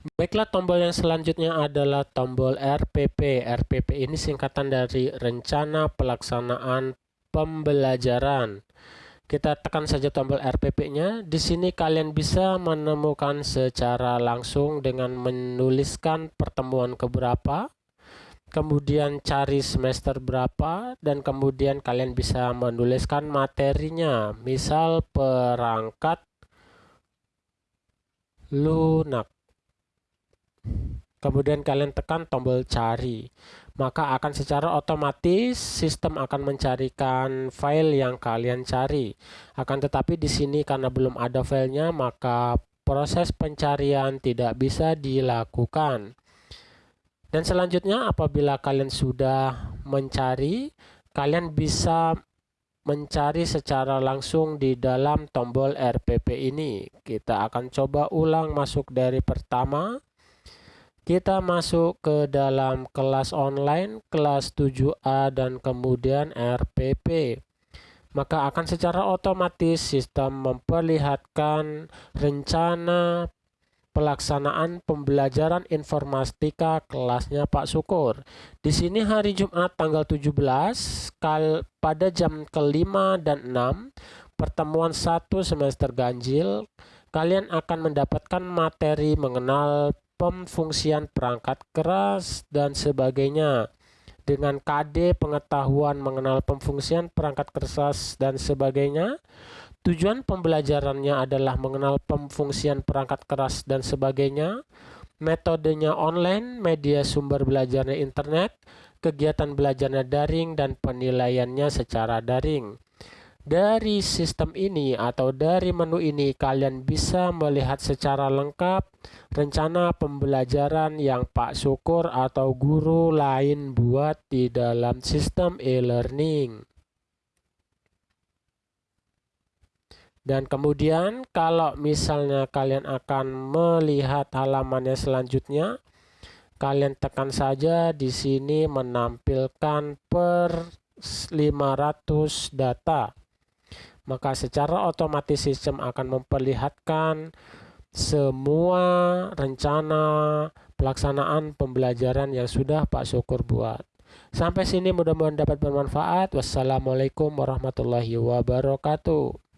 Baiklah, tombol yang selanjutnya adalah tombol RPP. RPP ini singkatan dari Rencana Pelaksanaan Pembelajaran. Kita tekan saja tombol RPP-nya. Di sini kalian bisa menemukan secara langsung dengan menuliskan pertemuan keberapa, kemudian cari semester berapa, dan kemudian kalian bisa menuliskan materinya. Misal perangkat lunak kemudian kalian tekan tombol cari. Maka akan secara otomatis sistem akan mencarikan file yang kalian cari. Akan tetapi di sini karena belum ada filenya maka proses pencarian tidak bisa dilakukan. Dan selanjutnya apabila kalian sudah mencari kalian bisa mencari secara langsung di dalam tombol RPP ini. Kita akan coba ulang masuk dari pertama kita masuk ke dalam kelas online, kelas 7A dan kemudian RPP. Maka akan secara otomatis sistem memperlihatkan rencana pelaksanaan pembelajaran informatika kelasnya Pak Syukur. Di sini hari Jumat tanggal 17 kal pada jam kelima dan 6 pertemuan satu semester ganjil kalian akan mendapatkan materi mengenal pemfungsian perangkat keras, dan sebagainya. Dengan KD pengetahuan mengenal pemfungsian perangkat keras dan sebagainya, tujuan pembelajarannya adalah mengenal pemfungsian perangkat keras dan sebagainya, metodenya online, media sumber belajarnya internet, kegiatan belajarnya daring, dan penilaiannya secara daring. Dari sistem ini atau dari menu ini kalian bisa melihat secara lengkap rencana pembelajaran yang Pak Syukur atau guru lain buat di dalam sistem e-learning. Dan kemudian kalau misalnya kalian akan melihat halamannya selanjutnya, kalian tekan saja di sini menampilkan per 500 data maka secara otomatis sistem akan memperlihatkan semua rencana pelaksanaan pembelajaran yang sudah Pak Syukur buat. Sampai sini mudah-mudahan dapat bermanfaat. Wassalamualaikum warahmatullahi wabarakatuh.